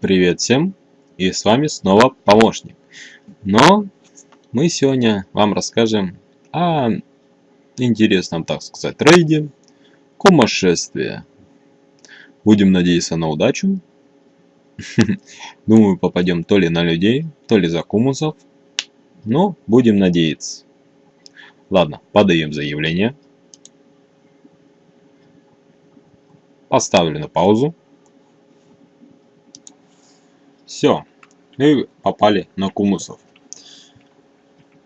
Привет всем! И с вами снова помощник. Но мы сегодня вам расскажем о интересном, так сказать, рейде Кумошествие. Будем надеяться на удачу. Думаю, попадем то ли на людей, то ли за кумусов. Но будем надеяться. Ладно, подаем заявление. Поставлю на паузу. Все, мы попали на кумусов.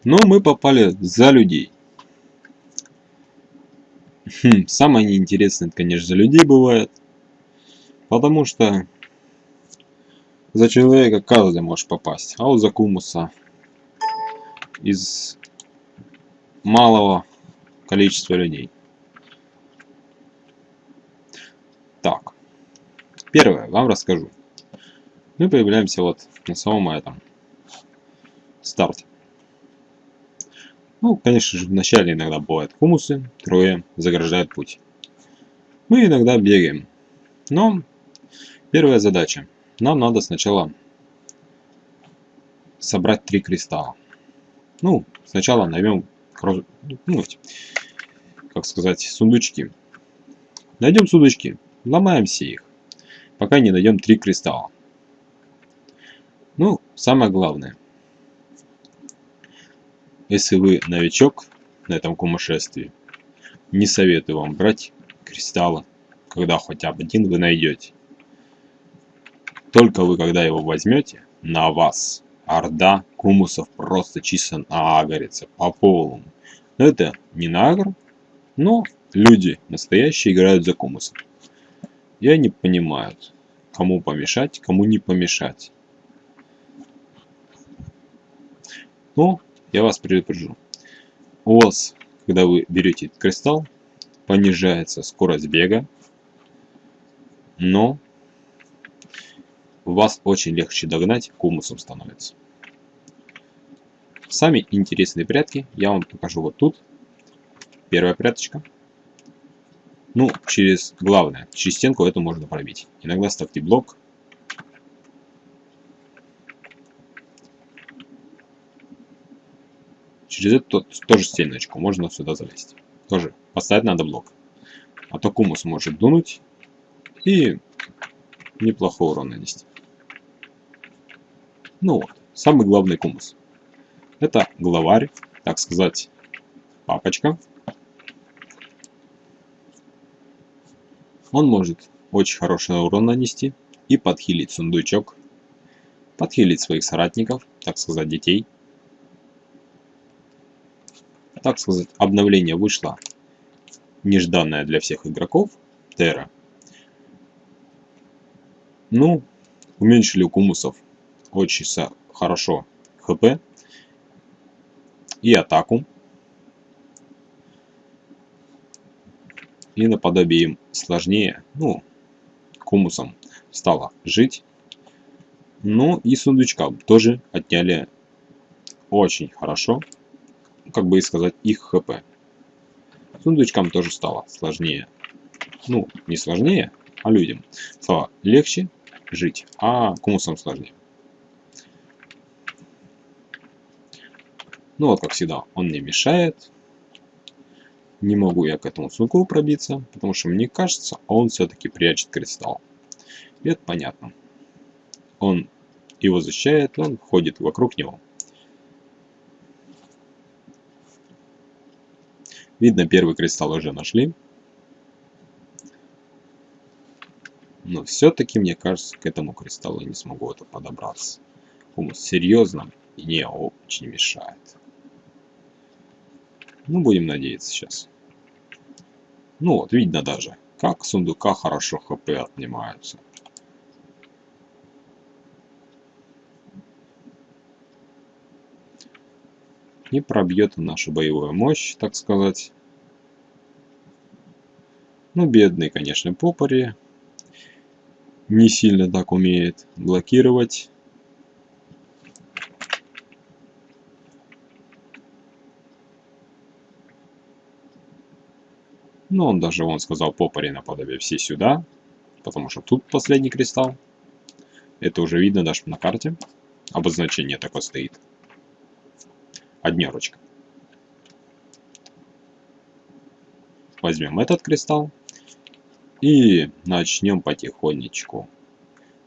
Но мы попали за людей. Хм, самое неинтересное, конечно, за людей бывает. Потому что за человека каждый может попасть. А вот за кумуса из малого количества людей. Так, первое вам расскажу мы появляемся вот на самом этом старте. Ну, конечно же, вначале иногда бывают хумусы, трое заграждают путь. Мы иногда бегаем, но первая задача. Нам надо сначала собрать три кристалла. Ну, сначала найдем, ну, как сказать, сундучки. Найдем сундучки, ломаем все их, пока не найдем три кристалла. Ну, самое главное. Если вы новичок на этом кумошествии, не советую вам брать кристаллы, когда хотя бы один вы найдете. Только вы, когда его возьмете, на вас орда кумусов просто чисто наагорится по полу. Но это не нагр, но люди настоящие играют за кумусов. И они понимают, кому помешать, кому не помешать. Но я вас предупрежу. У вас, когда вы берете кристалл, понижается скорость бега, но вас очень легче догнать, кумусом становится. Сами интересные прятки я вам покажу вот тут. Первая пряточка. Ну, через главное, через стенку эту можно пробить. Иногда ставьте блок, Через эту тоже стеночку можно сюда залезть. Тоже поставить надо блок. А то кумус может дунуть и неплохой урон нанести. Ну вот, самый главный кумус. Это главарь, так сказать, папочка. Он может очень хороший урон нанести и подхилить сундучок, подхилить своих соратников, так сказать, детей – так сказать, обновление вышло нежданное для всех игроков Терра. Ну, уменьшили у кумусов очень хорошо хп и атаку. И наподобие им сложнее, ну, кумусом стало жить. Ну и сундучкам тоже отняли очень хорошо как бы и сказать, их хп. Сундучкам тоже стало сложнее. Ну, не сложнее, а людям. Стало легче жить, а кумусам сложнее. Ну вот, как всегда, он не мешает. Не могу я к этому сундуку пробиться, потому что мне кажется, он все-таки прячет кристалл. И это понятно. Он его защищает, он ходит вокруг него. Видно, первый кристалл уже нашли. Но все-таки, мне кажется, к этому кристаллу я не смогу это подобраться. Хумус серьезно не очень мешает. Ну, будем надеяться сейчас. Ну вот, видно даже, как сундука хорошо хп отнимаются. Не пробьет нашу боевую мощь, так сказать. Ну, бедный, конечно, попори. Не сильно так умеет блокировать. Но он даже, он сказал, попори наподобие все сюда. Потому что тут последний кристалл. Это уже видно даже на карте. Обозначение такое стоит. Однерочка. Возьмем этот кристалл и начнем потихонечку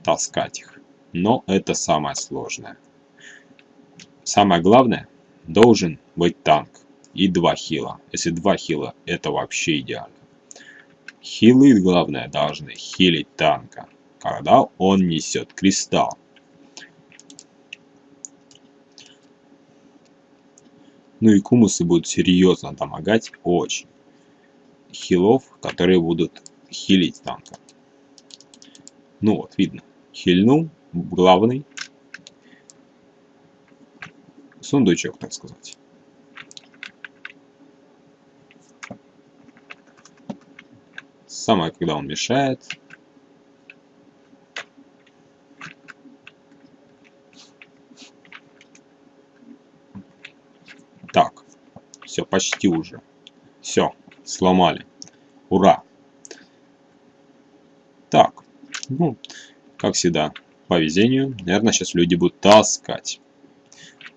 таскать их. Но это самое сложное. Самое главное, должен быть танк и два хила. Если два хила, это вообще идеально. Хилы, главное, должны хилить танка, когда он несет кристалл. Ну и кумусы будут серьезно помогать очень. Хилов, которые будут хилить танка. Ну вот, видно. Хильнул, главный. Сундучок, так сказать. Самое, когда он мешает. Так, все, почти уже. Все, сломали. Ура! Так, ну, как всегда, по везению, наверное, сейчас люди будут таскать.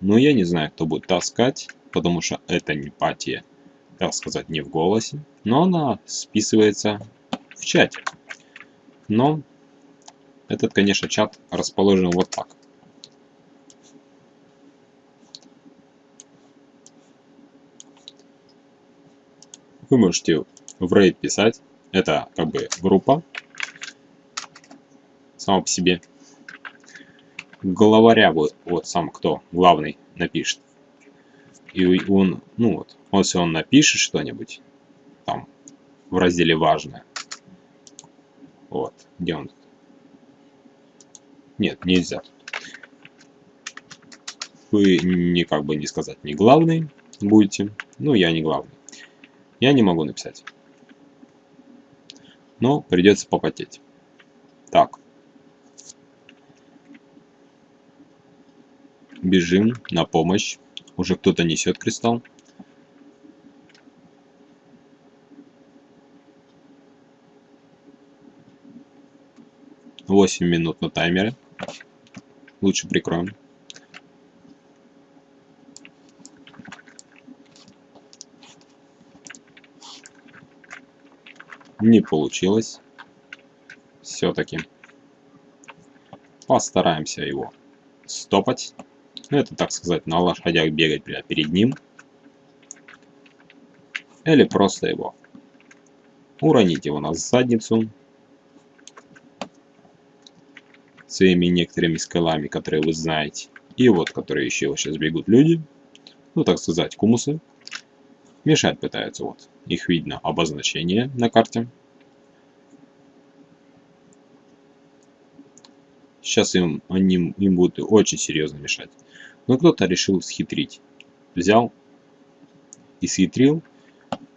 Но я не знаю, кто будет таскать, потому что это не патия, так сказать, не в голосе, но она списывается в чате. Но этот, конечно, чат расположен вот так. Вы можете в рейд писать. Это как бы группа сама по себе. Главаря вот, вот сам кто главный напишет. И он, ну вот, если он напишет что-нибудь, там, в разделе «Важное», вот, где он? Нет, нельзя. Вы не как бы не сказать не главный будете. Ну, я не главный. Я не могу написать. Но придется попотеть. Так. Бежим на помощь. Уже кто-то несет кристалл. Восемь минут на таймере. Лучше прикроем. Не получилось. Все-таки. Постараемся его стопать. Ну, это, так сказать, на лошадях бегать прямо перед ним. Или просто его уронить его на задницу своими некоторыми скалами, которые вы знаете. И вот, которые еще сейчас бегут люди, ну, так сказать, кумусы, мешать пытаются. Вот, их видно обозначение на карте. Сейчас им, они, им будут очень серьезно мешать. Но кто-то решил схитрить. Взял и схитрил.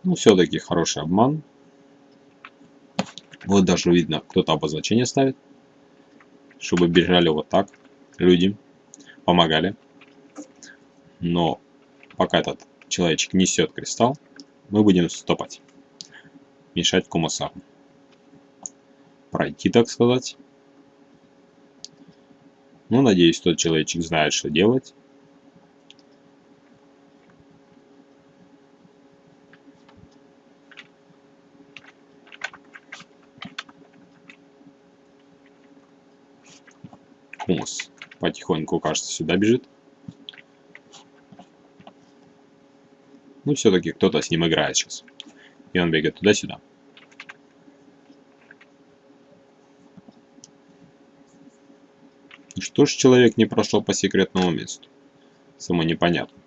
Ну, все-таки хороший обман. Вот даже видно, кто-то обозначение ставит. Чтобы бежали вот так люди. Помогали. Но пока этот человечек несет кристалл, мы будем стопать. Мешать кумасару. Пройти, так сказать. Ну, надеюсь, тот человечек знает, что делать. Хумус потихоньку, кажется, сюда бежит. Ну, все-таки кто-то с ним играет сейчас. И он бегает туда-сюда. Что ж человек не прошел по секретному месту? Само непонятно.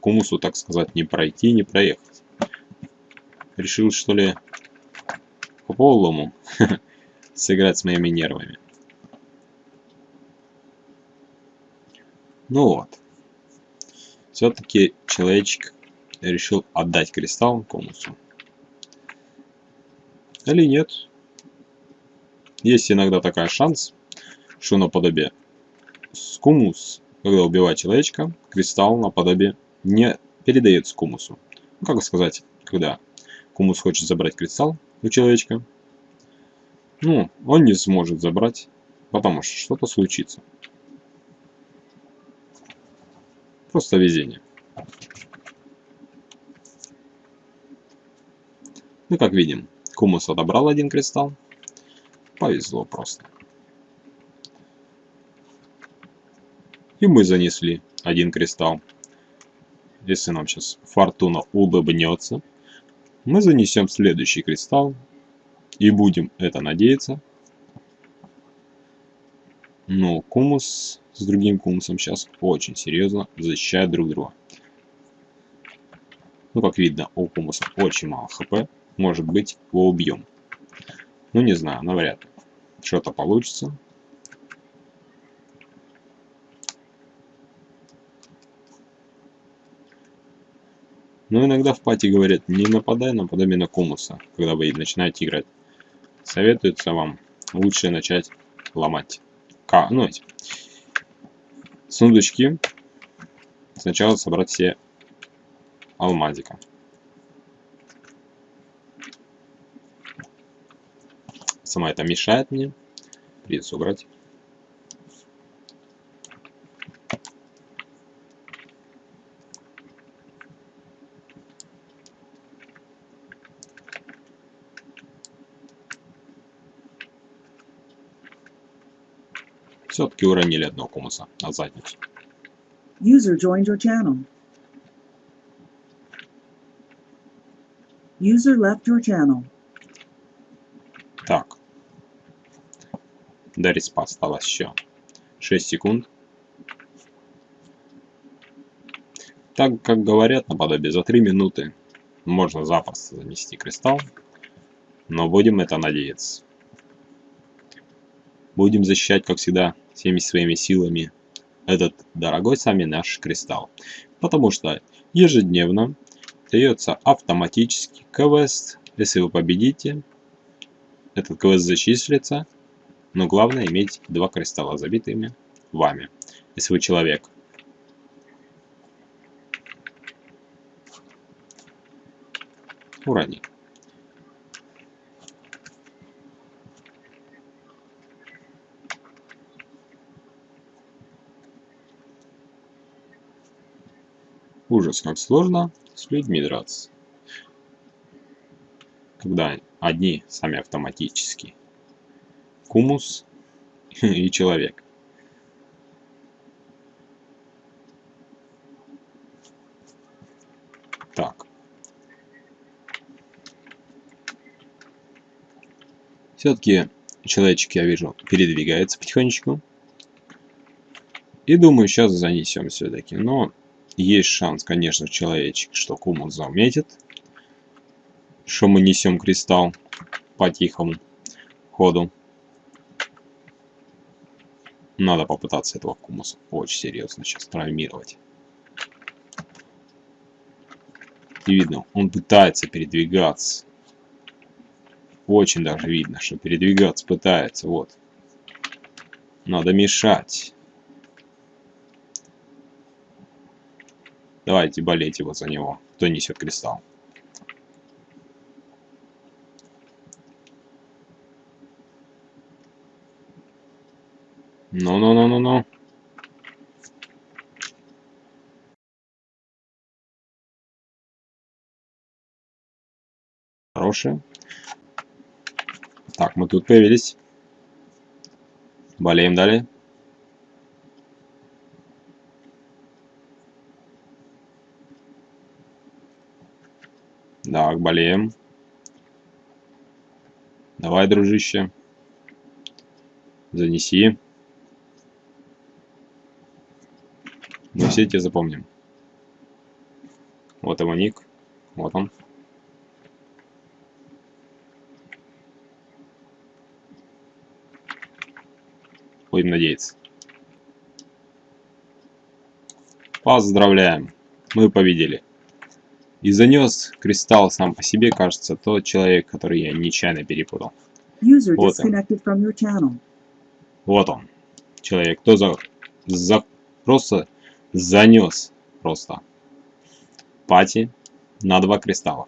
Кумусу, так сказать, не пройти, не проехать. Решил, что ли, по полому сыграть с моими нервами. Ну вот. Все-таки человечек решил отдать кристалл комусу. Или нет. Есть иногда такая шанс, что наподобие скумус, когда убивает человечка, кристалл наподобие не передает скумусу. Ну, как сказать, когда кумус хочет забрать кристалл, у человечка. Ну, он не сможет забрать, потому что что-то случится. Просто везение. Ну, как видим, Кумус отобрал один кристалл. Повезло просто. И мы занесли один кристалл. Если нам сейчас фортуна улыбнется, мы занесем следующий кристалл и будем это надеяться. Но кумус с другим кумусом сейчас очень серьезно защищают друг друга. Ну, как видно, у кумуса очень мало хп. Может быть, его убьем. Ну, не знаю, навряд ли. Что-то получится. Но иногда в пати говорят, не нападай на подобие на кумуса, когда вы начинаете играть. Советуется вам лучше начать ломать. К, ну, эти сундучки. Сначала собрать все алмазика. Сама это мешает мне. Придется убрать. Все-таки уронили одного комуса на задницу. User joined your channel. User left your channel. Так. До респа осталось еще 6 секунд. Так как говорят наподобие, за 3 минуты можно запросто занести кристалл. Но будем это надеяться. Будем защищать, как всегда, всеми своими силами этот дорогой сами наш кристалл. Потому что ежедневно дается автоматически квест. Если вы победите, этот квест зачислится. Но главное иметь два кристалла забитыми вами. Если вы человек. Урони. Ужас, как сложно с людьми драться. Когда одни сами автоматически. Кумус и человек. Так. Все-таки человечек, я вижу, передвигается потихонечку. И думаю, сейчас занесем все-таки. Но есть шанс, конечно, человечек, что Кумус заметит, что мы несем кристалл по тихому ходу. Надо попытаться этого Кумуса очень серьезно сейчас травмировать. И видно, он пытается передвигаться. Очень даже видно, что передвигаться пытается. Вот. Надо мешать. Давайте болейте вот за него, кто несет кристалл. Ну-ну-ну-ну-ну. Хорошие. Так, мы тут появились. Болеем далее. Так, болеем. Давай, дружище. Занеси. Мы все тебя запомним. Вот его ник. Вот он. Будем надеяться. Поздравляем. Мы победили и занес кристалл сам по себе, кажется, тот человек, который я нечаянно перепутал. Вот он. Вот он. Человек, кто за, за просто занес просто пати на два кристалла.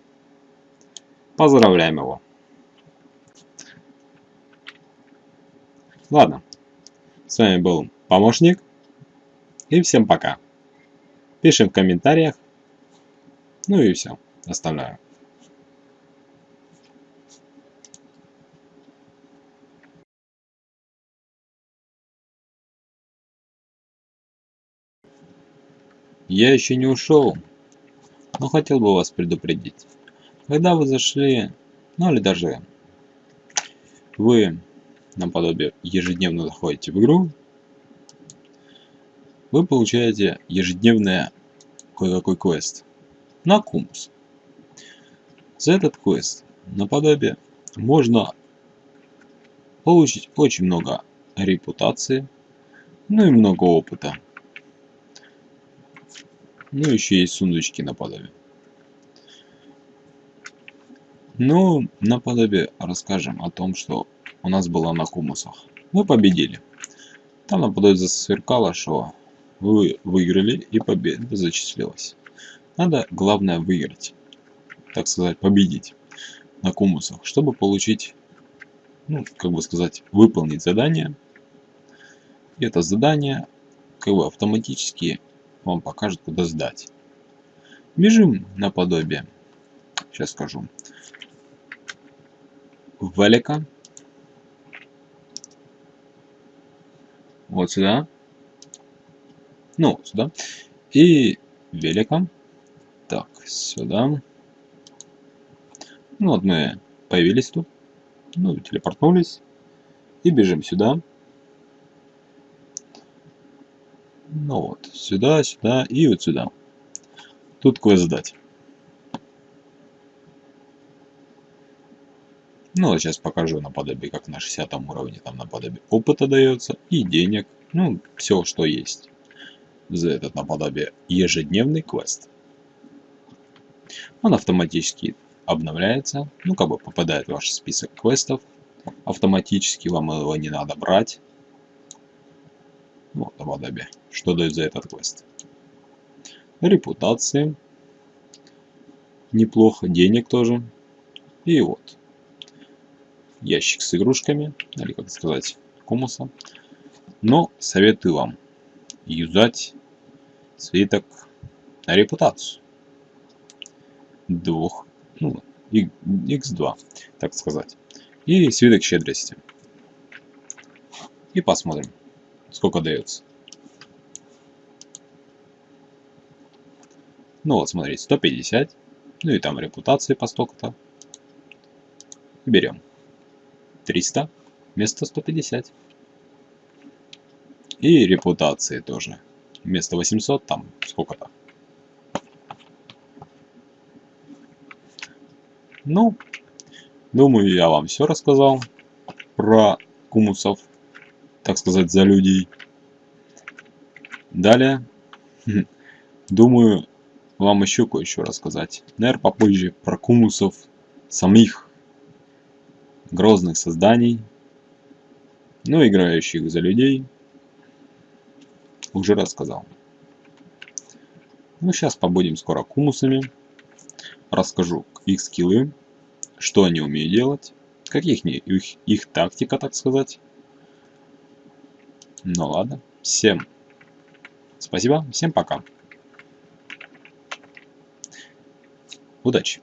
Поздравляем его. Ладно. С вами был помощник. И всем пока. Пишем в комментариях, ну и все. Оставляю. Я еще не ушел, но хотел бы вас предупредить. Когда вы зашли, ну или даже вы наподобие ежедневно заходите в игру, вы получаете ежедневный кое-какой квест на Кумус. За этот квест наподобие можно получить очень много репутации, ну и много опыта. Ну, еще есть сундучки наподобие. Ну, наподобие расскажем о том, что у нас было на Кумусах. Мы победили. Там наподобие засверкало, что вы выиграли и победа зачислилась. Надо, главное, выиграть. Так сказать, победить на Кумусах, чтобы получить, ну, как бы сказать, выполнить задание. И это задание, как бы автоматически вам покажет, куда сдать. Бежим наподобие. Сейчас скажу. Велика. Вот сюда. Ну, сюда. И велика. Сюда. Ну вот мы появились тут. Ну, телепортнулись. И бежим сюда. Ну вот, сюда, сюда и вот сюда. Тут квест сдать. Ну, вот сейчас покажу наподобие, как на 60 уровне там наподобие опыта дается и денег. Ну, все, что есть. За этот наподобие ежедневный квест. Он автоматически обновляется, ну, как бы попадает в ваш список квестов. Автоматически вам его не надо брать. Вот, наподобие. Что дает за этот квест? Репутации. Неплохо. Денег тоже. И вот ящик с игрушками, или как сказать, кумуса. Но советую вам юзать свиток на репутацию. Двух, ну, x2, так сказать. И свиток щедрости. И посмотрим, сколько дается. Ну вот, смотрите, 150. Ну и там репутации по столько-то. Берем. 300 вместо 150. И репутации тоже. Вместо 800 там сколько-то. Ну, думаю, я вам все рассказал про кумусов, так сказать, за людей. Далее, думаю, вам еще кое-что рассказать. Наверное, попозже про кумусов самих грозных созданий, но играющих за людей, уже рассказал. Ну, сейчас побудем скоро кумусами. Расскажу их скиллы, что они умеют делать, каких их, их тактика, так сказать. Ну ладно, всем спасибо, всем пока. Удачи!